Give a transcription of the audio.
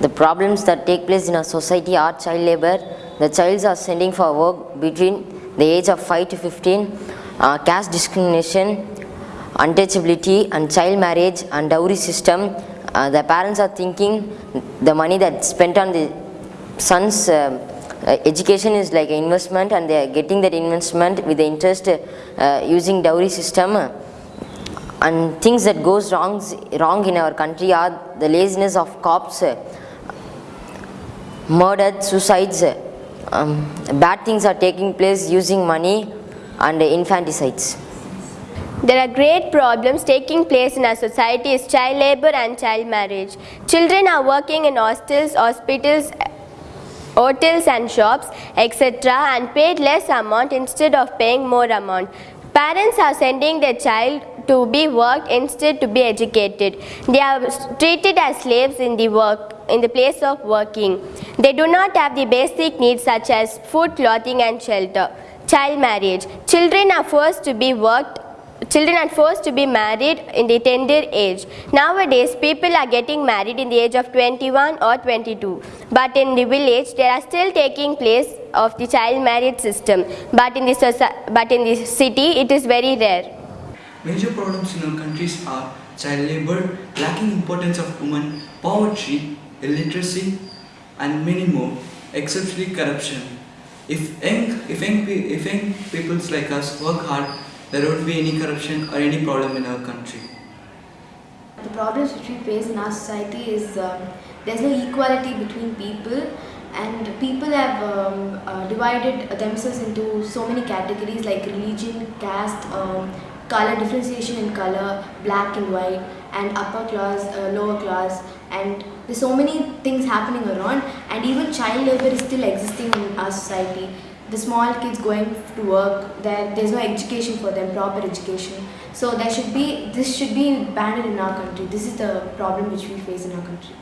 The problems that take place in our society are child labor. The childs are sending for work between the age of 5 to 15, uh, caste discrimination, untouchability and child marriage and dowry system. Uh, the parents are thinking the money that's spent on the son's uh, uh, education is like an investment and they are getting that investment with the interest uh, using dowry system and things that goes wrong, wrong in our country are the laziness of cops, uh, murder, suicides, um, bad things are taking place using money and infanticides. There are great problems taking place in our society is child labor and child marriage. Children are working in hostels, hospitals, hotels and shops, etc. and paid less amount instead of paying more amount. Parents are sending their child to be worked instead to be educated. They are treated as slaves in the work in the place of working. They do not have the basic needs such as food, clothing and shelter. Child marriage. Children are forced to be worked Children are forced to be married in the tender age. Nowadays, people are getting married in the age of 21 or 22. But in the village, there are still taking place of the child marriage system. But in the, but in the city, it is very rare. Major problems in our countries are child labor, lacking importance of women, poverty, illiteracy, and many more, especially corruption. If young, if young, if young peoples like us work hard, there won't be any corruption or any problem in our country. The problems which we face in our society is um, there's no equality between people and people have um, uh, divided themselves into so many categories like religion, caste, um, color differentiation in color, black and white and upper class, uh, lower class and there's so many things happening around and even child labor is still existing in our society. The small kids going to work, there, there's no education for them, proper education. So there should be, this should be banned in our country. This is the problem which we face in our country.